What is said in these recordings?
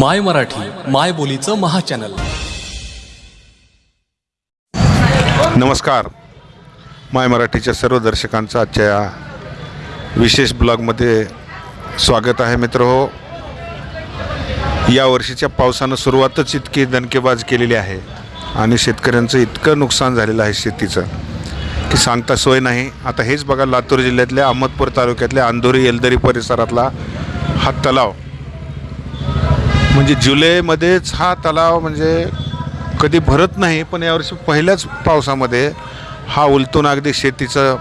माय मराठी माय बोलीचं महाचॅनल. नमस्कार. माय मराठीच्या सर्व दर्शकांचं आजच्या या विशेष ब्लॉगमध्ये स्वागत आहे मित्र हो. या वर्षीच्या पावसानं सुरुवातच इतकी दणकेबाज केलेली आहे आणि शेतकऱ्यांचं इतकं नुकसान झालेलं आहे शेतीचं की सांगता सोय नाही. आता हेच बघा लातूर जिल्ह्यातल्या अहमदपूर तालुक्यातल्या अंधोरी येलदरी परिसरातला हा तलाव म्हणजे जुलैमध्येच हा तलाव म्हणजे कधी भरत नाही पण यावर्षी पहिल्याच पावसामध्ये हा उलटून अगदी शेतीचं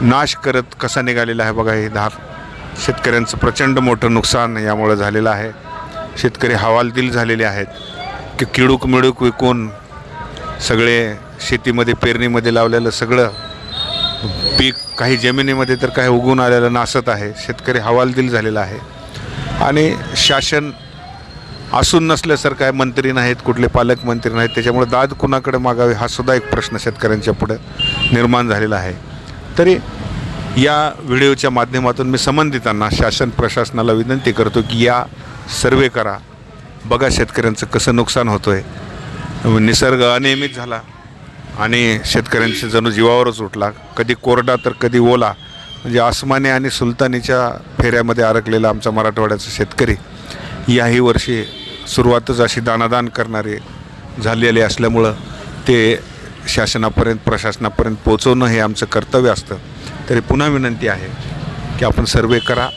नाश करत कसा निघालेला आहे बघा हे धार शेतकऱ्यांचं प्रचंड मोठं नुकसान यामुळं झालेलं आहे. शेतकरी हवालदिल झालेले आहेत की किडूक मिडूक विकून सगळे शेतीमध्ये पेरणीमध्ये लावलेलं सगळं पीक काही जमिनीमध्ये तर काही उगून आलेलं नासत आहे. शेतकरी हवालदिल झालेला आहे. आणि शासन असून नसल्यासारखं काय मंत्री नाहीत कुठले पालकमंत्री नाहीत त्याच्यामुळे दाद कुणाकडे मागावे हा सुद्धा एक प्रश्न शेतकऱ्यांच्या पुढं निर्माण झालेला आहे. तरी या व्हिडिओच्या माध्यमातून मी संबंधितांना शासन प्रशासनाला विनंती करतो की या सर्वे करा. बघा शेतकऱ्यांचं कसं नुकसान होतं आहे निसर्ग अनियमित झाला आणि शेतकऱ्यांचे जणू जीवावरच उठला. कधी कोरडा तर कधी ओला. म्हणजे आसमाने आणि सुलतानीच्या फेऱ्यामध्ये अडकलेला आमचा मराठवाड्याचा शेतकरी याही वर्षी सुरुवातच अशी दानादान करणारे झालेले असल्यामुळं ते शासनापर्यंत प्रशासनापर्यंत पोचवणं हे आमचं कर्तव्य असतं. तरी पुन्हा विनंती आहे की आपण सर्वे करा.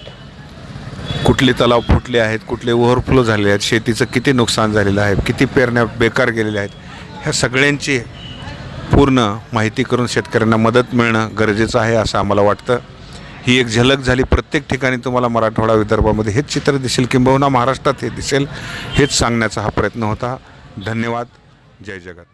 कुठले तलाव फुटले आहेत कुठले ओव्हरफ्लो झाले आहेत शेतीचं किती नुकसान झालेलं आहे किती पेरण्या बेकार गेलेल्या आहेत ह्या सगळ्यांची पूर्ण माहिती करून शेतकऱ्यांना मदत मिळणं गरजेचं आहे असं आम्हाला वाटतं. ही एक झलक झाली. प्रत्येक ठिकाणी तुम्हाला मराठवाडा विदर्भामध्ये हेच चित्र दिसेल. किंबहुना महाराष्ट्रात हे दिसेल. हेच सांगण्याचा हा प्रयत्न होता. धन्यवाद. जय जगत.